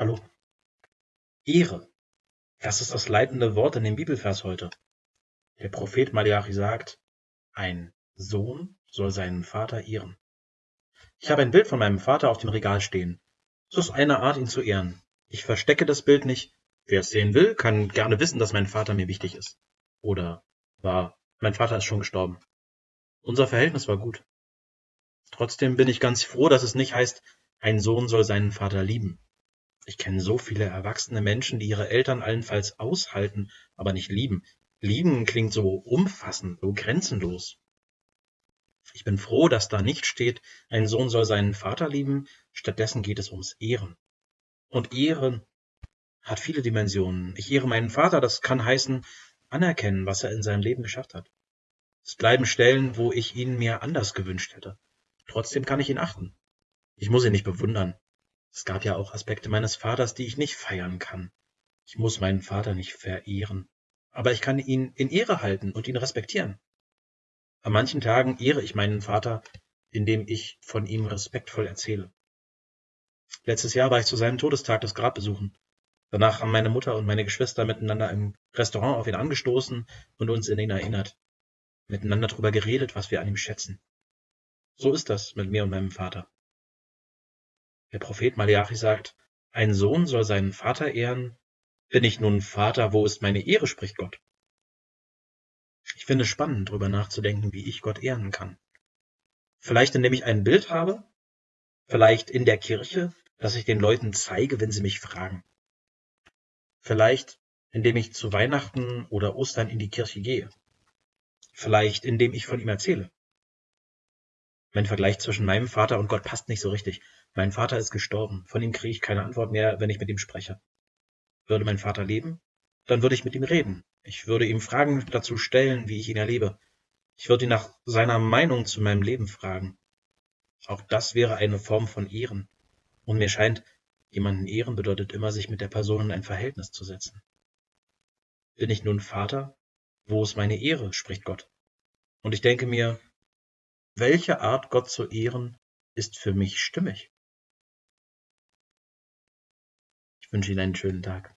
Hallo. Ehre. Das ist das leitende Wort in dem Bibelvers heute. Der Prophet Malachi sagt, ein Sohn soll seinen Vater ehren. Ich habe ein Bild von meinem Vater auf dem Regal stehen. Es ist eine Art, ihn zu ehren. Ich verstecke das Bild nicht. Wer es sehen will, kann gerne wissen, dass mein Vater mir wichtig ist. Oder war, mein Vater ist schon gestorben. Unser Verhältnis war gut. Trotzdem bin ich ganz froh, dass es nicht heißt, ein Sohn soll seinen Vater lieben. Ich kenne so viele erwachsene Menschen, die ihre Eltern allenfalls aushalten, aber nicht lieben. Lieben klingt so umfassend, so grenzenlos. Ich bin froh, dass da nicht steht, ein Sohn soll seinen Vater lieben, stattdessen geht es ums Ehren. Und Ehren hat viele Dimensionen. Ich ehre meinen Vater, das kann heißen, anerkennen, was er in seinem Leben geschafft hat. Es bleiben Stellen, wo ich ihn mir anders gewünscht hätte. Trotzdem kann ich ihn achten. Ich muss ihn nicht bewundern. Es gab ja auch Aspekte meines Vaters, die ich nicht feiern kann. Ich muss meinen Vater nicht verehren, aber ich kann ihn in Ehre halten und ihn respektieren. An manchen Tagen ehre ich meinen Vater, indem ich von ihm respektvoll erzähle. Letztes Jahr war ich zu seinem Todestag das Grab besuchen. Danach haben meine Mutter und meine Geschwister miteinander im Restaurant auf ihn angestoßen und uns in ihn erinnert. Miteinander darüber geredet, was wir an ihm schätzen. So ist das mit mir und meinem Vater. Der Prophet Malachi sagt, ein Sohn soll seinen Vater ehren. Bin ich nun Vater, wo ist meine Ehre, spricht Gott. Ich finde es spannend, darüber nachzudenken, wie ich Gott ehren kann. Vielleicht indem ich ein Bild habe, vielleicht in der Kirche, dass ich den Leuten zeige, wenn sie mich fragen. Vielleicht indem ich zu Weihnachten oder Ostern in die Kirche gehe. Vielleicht indem ich von ihm erzähle. Mein Vergleich zwischen meinem Vater und Gott passt nicht so richtig. Mein Vater ist gestorben. Von ihm kriege ich keine Antwort mehr, wenn ich mit ihm spreche. Würde mein Vater leben, dann würde ich mit ihm reden. Ich würde ihm Fragen dazu stellen, wie ich ihn erlebe. Ich würde ihn nach seiner Meinung zu meinem Leben fragen. Auch das wäre eine Form von Ehren. Und mir scheint, jemanden ehren bedeutet immer, sich mit der Person in ein Verhältnis zu setzen. Bin ich nun Vater? Wo ist meine Ehre? spricht Gott. Und ich denke mir, welche Art, Gott zu ehren, ist für mich stimmig? Ich wünsche Ihnen einen schönen Tag.